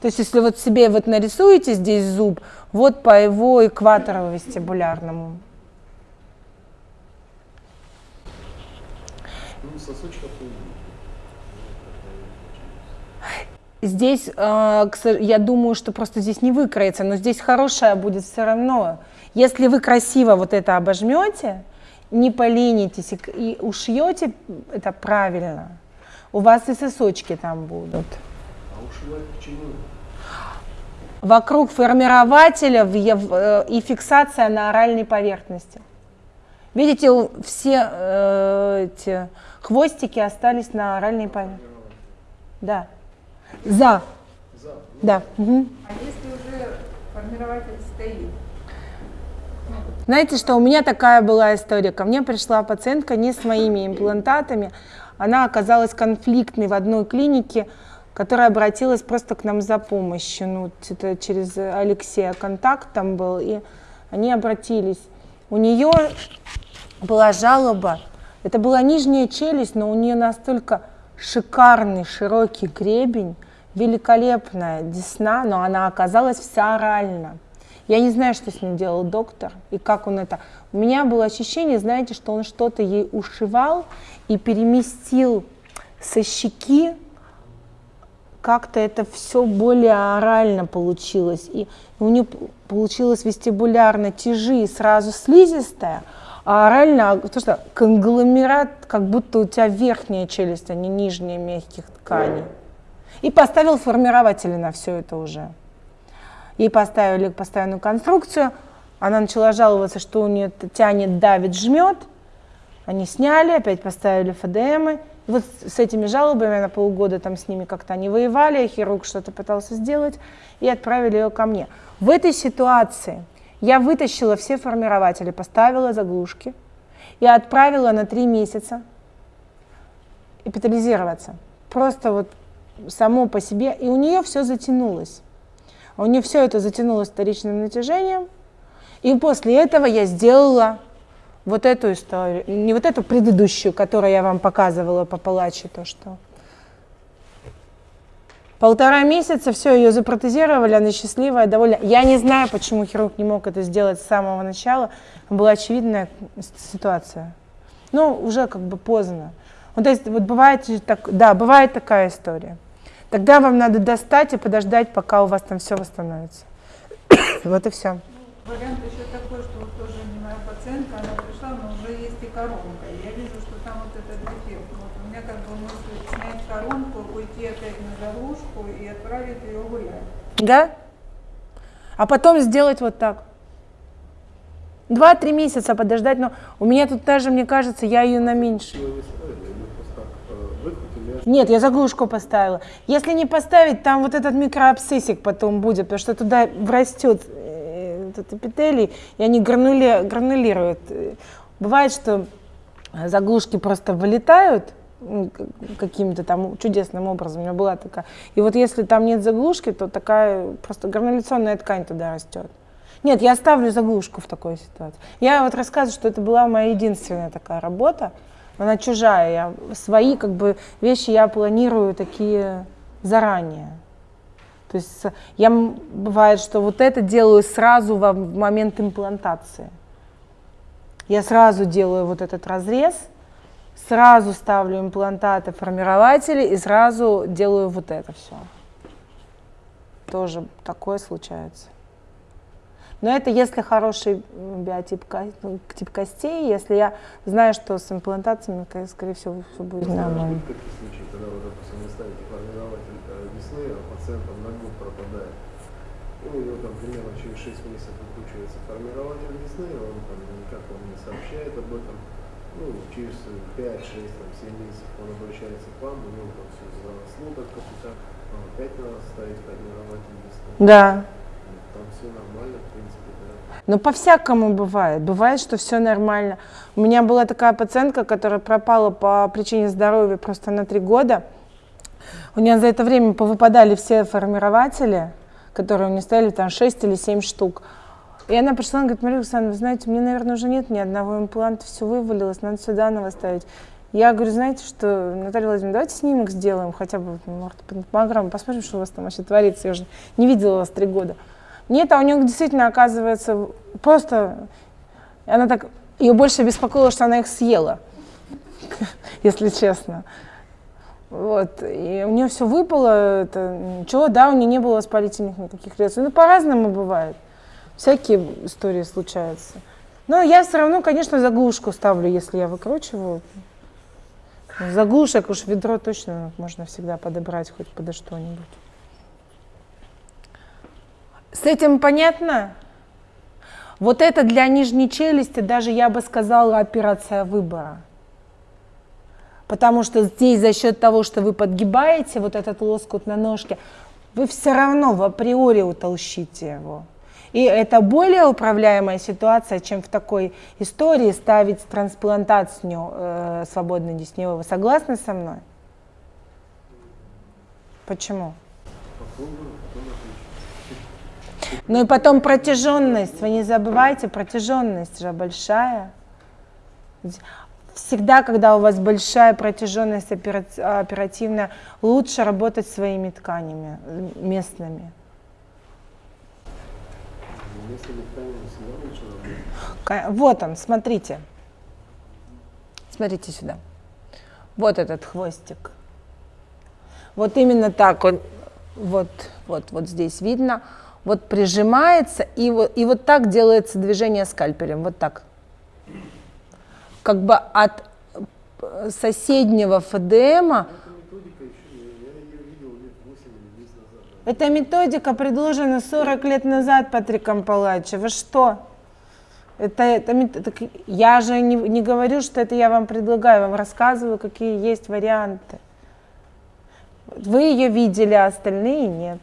То есть если вот себе вот нарисуете здесь зуб, вот по его экватору вестибулярному. Ну, Здесь, э, я думаю, что просто здесь не выкроется, но здесь хорошая будет все равно. Если вы красиво вот это обожмете, не поленитесь и ушьете это правильно, у вас и сосочки там будут. Ушивать почему? Вокруг формирователя э, и фиксация на оральной поверхности. Видите, все э, эти хвостики остались на оральной поверхности. Да. За. За. Да. Угу. А если уже формирователь стоит? Знаете, что у меня такая была история. Ко мне пришла пациентка не с моими имплантатами. Она оказалась конфликтной в одной клинике, которая обратилась просто к нам за помощью. Ну, это через Алексея контакт там был, и они обратились. У нее была жалоба. Это была нижняя челюсть, но у нее настолько шикарный широкий гребень, великолепная десна, но она оказалась вся оральна. Я не знаю, что с ним делал доктор и как он это. У меня было ощущение, знаете, что он что-то ей ушивал и переместил со щеки. Как-то это все более орально получилось. И у нее получилось вестибулярно тяжи сразу слизистая, а орально, то что конгломерат, как будто у тебя верхняя челюсть, а не нижняя мягких тканей. И поставил формирователи на все это уже. Ей поставили постоянную конструкцию, она начала жаловаться, что у нее тянет, давит, жмет. Они сняли, опять поставили ФДМы. Вот с этими жалобами на полгода там с ними как-то они воевали, хирург что-то пытался сделать, и отправили ее ко мне. В этой ситуации я вытащила все формирователи, поставила заглушки и отправила на три месяца эпитализироваться. Просто вот само по себе, и у нее все затянулось. У нее все это затянулось вторичным натяжением. И после этого я сделала вот эту историю, не вот эту предыдущую, которую я вам показывала по палаче, то что. Полтора месяца, все, ее запротезировали, она счастливая, довольна. Я не знаю, почему хирург не мог это сделать с самого начала. Была очевидная ситуация. Ну, уже как бы поздно. Вот, то есть, вот бывает, так, да, бывает такая история. Тогда вам надо достать и подождать, пока у вас там все восстановится. вот и все. Ну, вариант еще такой, что пациентка, она пришла, но уже есть и коронка. И я вижу, что там вот этот дефект. Вот у меня как бы мысль снять коронку, уйти опять на заглушку и отправить ее гулять. Да? А потом сделать вот так. Два-три месяца подождать, но у меня тут даже, мне кажется, я ее на меньше. Нет, я заглушку поставила. Если не поставить, там вот этот микроабсцессик потом будет, потому что туда врастет э, этот эпителий, и они гранули, гранулируют. Бывает, что заглушки просто вылетают каким-то там чудесным образом. У меня была такая. И вот если там нет заглушки, то такая просто грануляционная ткань туда растет. Нет, я оставлю заглушку в такой ситуации. Я вот рассказываю, что это была моя единственная такая работа она чужая. Я, свои как бы вещи я планирую такие заранее. То есть я, бывает, что вот это делаю сразу в момент имплантации. Я сразу делаю вот этот разрез, сразу ставлю имплантаты, формирователи и сразу делаю вот это все. Тоже такое случается. Но это если хороший биотип ну, тип костей, если я знаю, что с имплантациями, скорее всего, все будет нормально. Такие случаи, когда вы, допустим, вы ставите формирователь весны, а пациентам на год пропадает. И у него там примерно через 6 месяцев выкручивается формирователь весны, он там никак вам не сообщает об этом. Ну, через 5, 6, там, 7 месяцев он обращается к вам, у него там все заросло так как опять надо ставить формирователь весны. Да. Там все нормально, но по-всякому бывает. Бывает, что все нормально. У меня была такая пациентка, которая пропала по причине здоровья просто на три года. У нее за это время повыпадали все формирователи, которые у нее стояли, там 6 или 7 штук. И она пришла, и говорит, Мария Александровна, вы знаете, мне, наверное, уже нет ни одного импланта, все вывалилось, надо все заново ставить. Я говорю, знаете что, Наталья Владимировна, давайте снимок сделаем, хотя бы может, программу, посмотрим, что у вас там вообще творится. Я уже не видела вас три года. Нет, а у нее действительно оказывается просто... Она так... Ее больше беспокоило, что она их съела, если честно. Вот. И у нее все выпало, это, ничего, да, у нее не было воспалительных никаких реакций. Ну, по-разному бывает. Всякие истории случаются. Но я все равно, конечно, заглушку ставлю, если я выкручиваю. Заглушек уж ведро точно можно всегда подобрать хоть подо что-нибудь. С этим понятно? Вот это для нижней челюсти даже, я бы сказала, операция выбора. Потому что здесь за счет того, что вы подгибаете вот этот лоскут на ножке, вы все равно в априори утолщите его. И это более управляемая ситуация, чем в такой истории ставить трансплантацию э, свободной десневой. Вы согласны со мной? Почему? Ну и потом протяженность. Вы не забывайте, протяженность же большая. Всегда, когда у вас большая протяженность оперативная, лучше работать своими тканями местными. Вот он, смотрите. Смотрите сюда. Вот этот хвостик. Вот именно так он, вот, вот, вот здесь видно. Вот прижимается, и вот, и вот так делается движение скальпелем. Вот так. Как бы от соседнего ФДМа Эта методика предложена 40 лет назад Патриком Палачи. Вы что? Это, это, так я же не, не говорю, что это я вам предлагаю, вам рассказываю, какие есть варианты. Вы ее видели, а остальные нет.